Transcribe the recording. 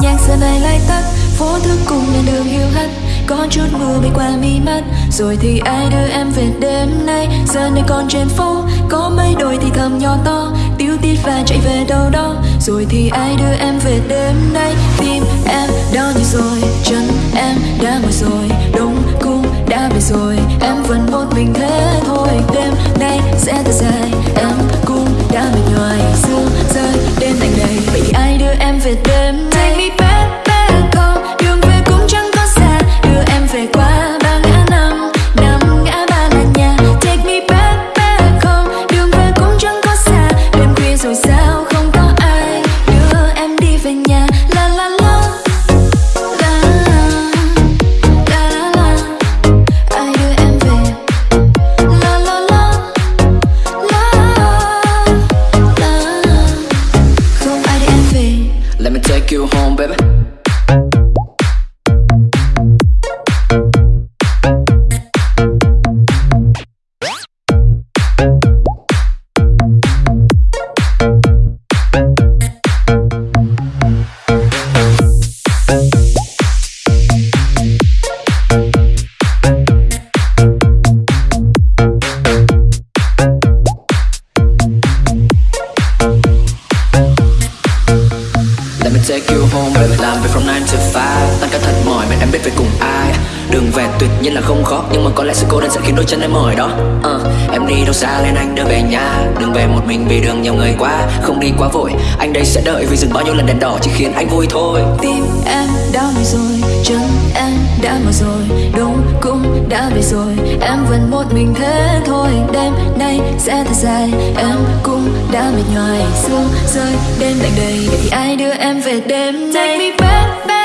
nhạc giờ này lại tắt. Phố thức cùng lên đường hiu hắt. Có chút mưa bay qua mi mắt. Rồi thì ai đưa em về đêm nay? Giờ này còn trên phố, có mấy đôi thì thầm nhỏ to. Tiêu tít và chạy về đâu đó. Rồi thì ai đưa em về đêm nay? Tim em đau như rồi, chân em đã mỏi rồi. Đông cung đã về rồi, em vẫn một mình thế thôi. Đêm nay sẽ thật dài. Let me take you home, baby. Take you home Mình Làm việc from 9 to 5 Tăng ca thật mỏi mình em biết phải cùng ai. Đường về tuyệt nhiên là không khó Nhưng mà có lẽ sự cô đơn sẽ khiến đôi chân em mỏi đó. Uh, Em đi đâu xa lên anh đưa về nhà. Đừng về một mình vì đường nhiều người quá. Không đi quá vội. Anh đây sẽ đợi vì dừng bao nhiêu lần đèn đỏ Chỉ khiến anh vui thôi. Tim em đau rồi chân em đã mỏi rồi Đôi cũng đã về rồi. Em vẫn một mình thế thôi. Đêm nay sẽ thật dài. Em cũng đã mệt nhoài. Sương rơi đêm lạnh đầy. Vậy thì ai đưa em về đêm nay? Take me back, back